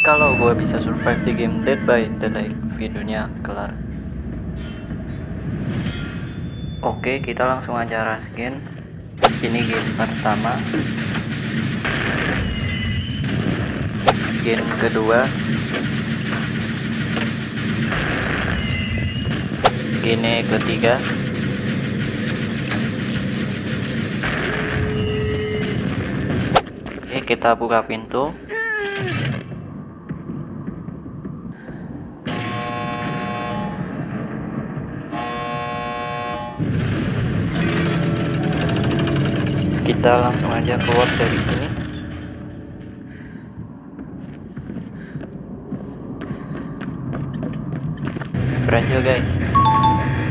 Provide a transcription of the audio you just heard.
kalau gue bisa survive di game Dead by Daylight videonya kelar. Oke kita langsung aja raskin ini game pertama. Game kedua. Gini ketiga. Oke kita buka pintu kita langsung aja keluar dari sini. Berhasil guys